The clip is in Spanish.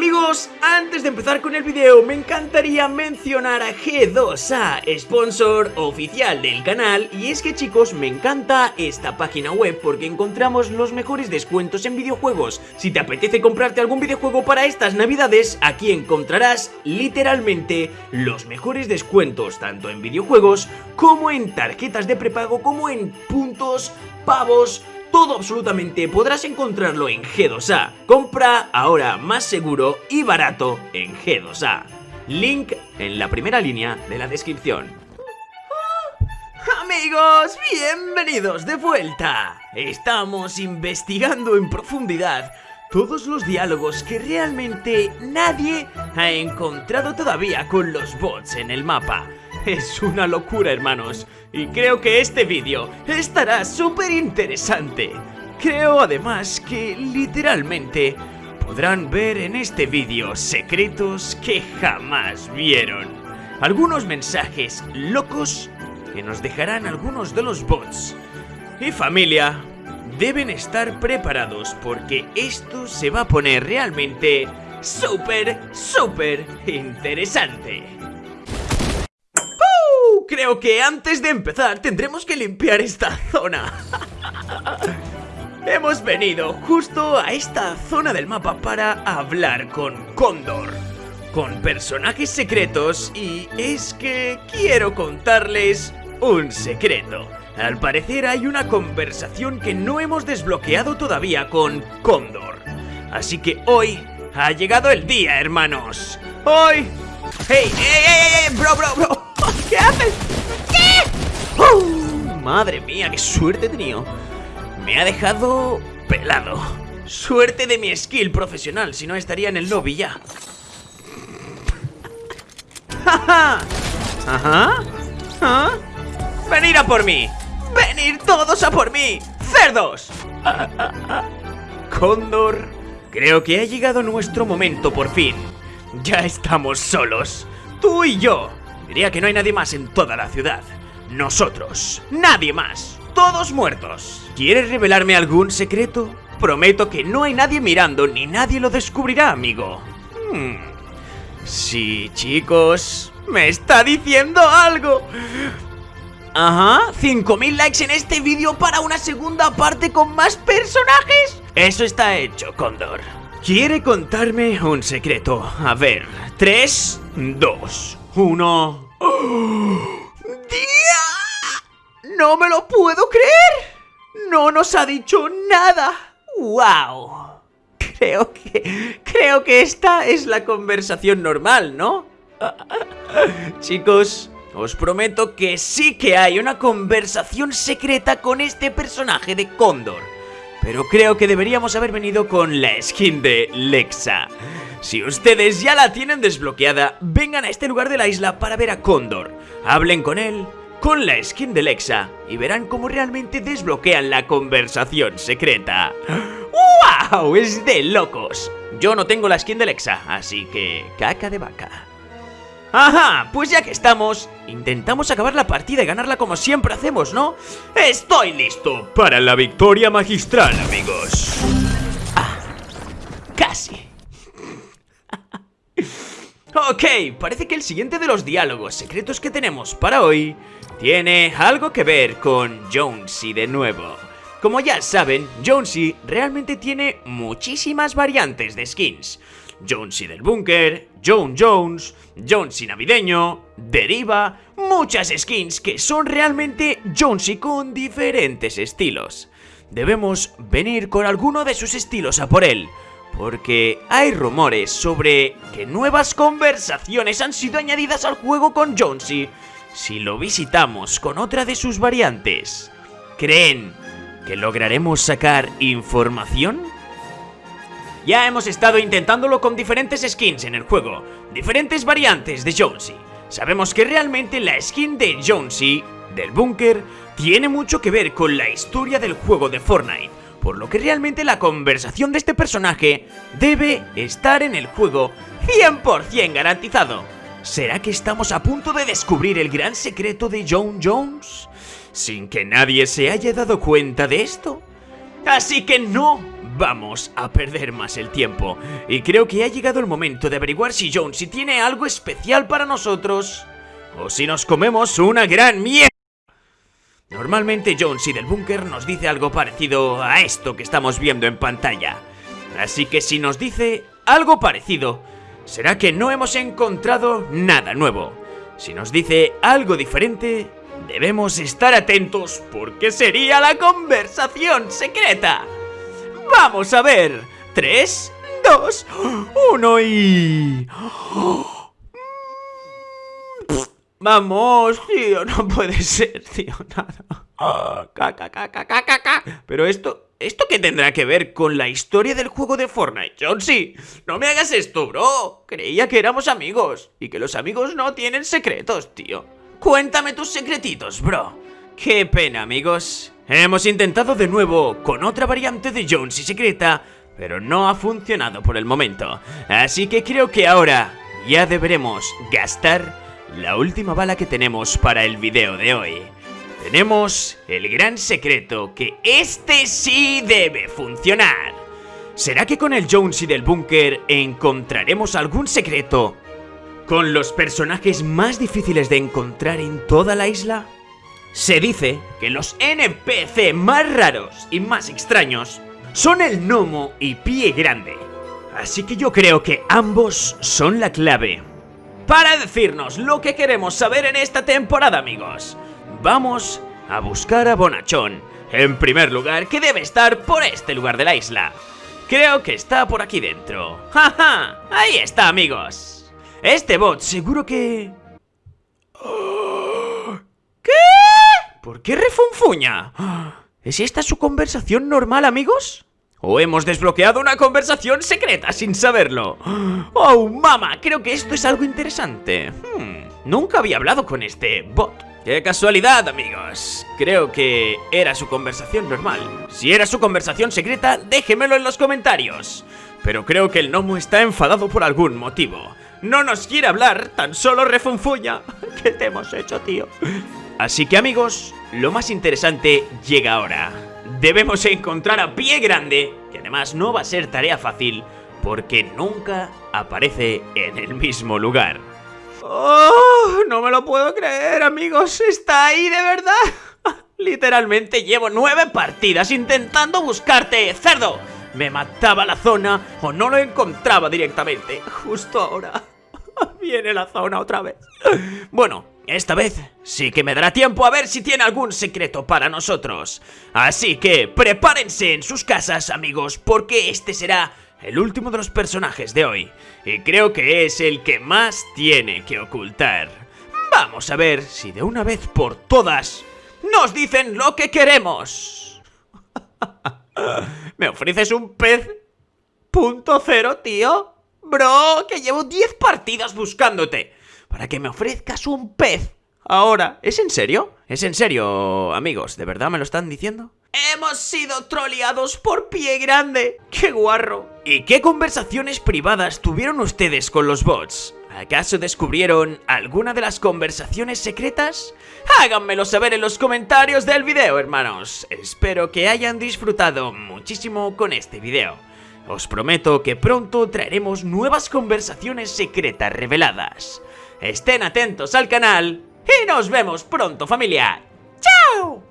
Amigos, antes de empezar con el video me encantaría mencionar a G2A, sponsor oficial del canal y es que chicos me encanta esta página web porque encontramos los mejores descuentos en videojuegos. Si te apetece comprarte algún videojuego para estas navidades, aquí encontrarás literalmente los mejores descuentos tanto en videojuegos como en tarjetas de prepago como en puntos, pavos, todo absolutamente podrás encontrarlo en G2A. Compra ahora más seguro y barato en G2A. Link en la primera línea de la descripción. Amigos, bienvenidos de vuelta. Estamos investigando en profundidad todos los diálogos que realmente nadie ha encontrado todavía con los bots en el mapa. Es una locura, hermanos. Y creo que este vídeo estará súper interesante. Creo además que literalmente podrán ver en este vídeo secretos que jamás vieron. Algunos mensajes locos que nos dejarán algunos de los bots. Y familia, deben estar preparados porque esto se va a poner realmente súper, súper interesante creo que antes de empezar tendremos que limpiar esta zona. Hemos venido justo a esta zona del mapa para hablar con Cóndor, con personajes secretos y es que quiero contarles un secreto. Al parecer hay una conversación que no hemos desbloqueado todavía con Cóndor. Así que hoy ha llegado el día, hermanos. Hoy... ¡Hey! ¡Hey, hey, hey! ¡Bro, bro, bro! ¿Qué haces? ¿Qué? ¡Uh! madre mía, qué suerte he tenido. Me ha dejado pelado. Suerte de mi skill profesional, si no estaría en el lobby ya. Ajá. Ajá. Venir a por mí. Venir todos a por mí. Cerdos. Cóndor. Creo que ha llegado nuestro momento por fin. Ya estamos solos. Tú y yo. Diría que no hay nadie más en toda la ciudad. Nosotros. Nadie más. Todos muertos. ¿Quieres revelarme algún secreto? Prometo que no hay nadie mirando ni nadie lo descubrirá, amigo. Hmm. Sí, chicos. Me está diciendo algo. Ajá, 5000 likes en este vídeo para una segunda parte con más personajes. Eso está hecho, Condor. Quiere contarme un secreto. A ver, 3, 2, uno... ¡Día! ¡No me lo puedo creer! ¡No nos ha dicho nada! ¡Wow! Creo que... Creo que esta es la conversación normal, ¿no? Chicos, os prometo que sí que hay una conversación secreta con este personaje de Cóndor. Pero creo que deberíamos haber venido con la skin de Lexa. Si ustedes ya la tienen desbloqueada, vengan a este lugar de la isla para ver a Cóndor. Hablen con él, con la skin de Lexa, y verán cómo realmente desbloquean la conversación secreta. ¡Wow! Es de locos. Yo no tengo la skin de Lexa, así que caca de vaca. Ajá, pues ya que estamos, intentamos acabar la partida y ganarla como siempre hacemos, ¿no? Estoy listo para la victoria magistral, amigos. Ah, casi. Ok, parece que el siguiente de los diálogos secretos que tenemos para hoy tiene algo que ver con Jonesy de nuevo. Como ya saben, Jonesy realmente tiene muchísimas variantes de skins. Jonesy del búnker, Jones Jones, Jonesy navideño, Deriva, muchas skins que son realmente Jonesy con diferentes estilos. Debemos venir con alguno de sus estilos a por él, porque hay rumores sobre que nuevas conversaciones han sido añadidas al juego con Jonesy si lo visitamos con otra de sus variantes. ¿Creen que lograremos sacar información? Ya hemos estado intentándolo con diferentes skins en el juego, diferentes variantes de Jonesy. Sabemos que realmente la skin de Jonesy, del búnker, tiene mucho que ver con la historia del juego de Fortnite por lo que realmente la conversación de este personaje debe estar en el juego 100% garantizado. ¿Será que estamos a punto de descubrir el gran secreto de John Jones? Sin que nadie se haya dado cuenta de esto. Así que no vamos a perder más el tiempo. Y creo que ha llegado el momento de averiguar si Jonesy tiene algo especial para nosotros. O si nos comemos una gran mierda. Normalmente Jonesy del búnker nos dice algo parecido a esto que estamos viendo en pantalla. Así que si nos dice algo parecido, será que no hemos encontrado nada nuevo. Si nos dice algo diferente, debemos estar atentos porque sería la conversación secreta. Vamos a ver. 3, 2, 1 y... Vamos, tío, no puede ser, tío, nada. Pero esto, ¿esto qué tendrá que ver con la historia del juego de Fortnite? Jonesy, no me hagas esto, bro. Creía que éramos amigos y que los amigos no tienen secretos, tío. Cuéntame tus secretitos, bro. Qué pena, amigos. Hemos intentado de nuevo con otra variante de Jonesy secreta, pero no ha funcionado por el momento. Así que creo que ahora ya deberemos gastar la última bala que tenemos para el video de hoy. Tenemos el gran secreto que este sí debe funcionar. ¿Será que con el Jonesy del búnker encontraremos algún secreto con los personajes más difíciles de encontrar en toda la isla? Se dice que los NPC más raros y más extraños son el gnomo y pie grande. Así que yo creo que ambos son la clave para decirnos lo que queremos saber en esta temporada, amigos. Vamos a buscar a Bonachón. En primer lugar, que debe estar por este lugar de la isla. Creo que está por aquí dentro. ¡Ja, ja! Ahí está, amigos. Este bot seguro que... ¿Qué? ¿Por qué refunfuña? ¿Es esta su conversación normal, amigos? ¿O hemos desbloqueado una conversación secreta sin saberlo? ¡Oh, mama! Creo que esto es algo interesante. Hmm, nunca había hablado con este bot. ¡Qué casualidad, amigos! Creo que era su conversación normal. Si era su conversación secreta, déjemelo en los comentarios. Pero creo que el gnomo está enfadado por algún motivo. No nos quiere hablar, tan solo refunfuña. ¿Qué te hemos hecho, tío? Así que, amigos, lo más interesante llega ahora debemos encontrar a Pie Grande, que además no va a ser tarea fácil, porque nunca aparece en el mismo lugar. ¡Oh! No me lo puedo creer, amigos. ¿Está ahí de verdad? Literalmente llevo nueve partidas intentando buscarte, cerdo. Me mataba la zona o no lo encontraba directamente. Justo ahora. Viene la zona otra vez. Bueno, esta vez sí que me dará tiempo a ver si tiene algún secreto para nosotros. Así que prepárense en sus casas, amigos, porque este será el último de los personajes de hoy. Y creo que es el que más tiene que ocultar. Vamos a ver si de una vez por todas nos dicen lo que queremos. ¿Me ofreces un pez? Punto cero, tío. Bro, que llevo 10 partidas buscándote para que me ofrezcas un pez. Ahora, ¿es en serio? ¿Es en serio, amigos? ¿De verdad me lo están diciendo? Hemos sido troleados por pie grande. ¡Qué guarro! ¿Y qué conversaciones privadas tuvieron ustedes con los bots? ¿Acaso descubrieron alguna de las conversaciones secretas? Háganmelo saber en los comentarios del video, hermanos. Espero que hayan disfrutado muchísimo con este video. Os prometo que pronto traeremos nuevas conversaciones secretas reveladas. Estén atentos al canal y nos vemos pronto familia. ¡Chao!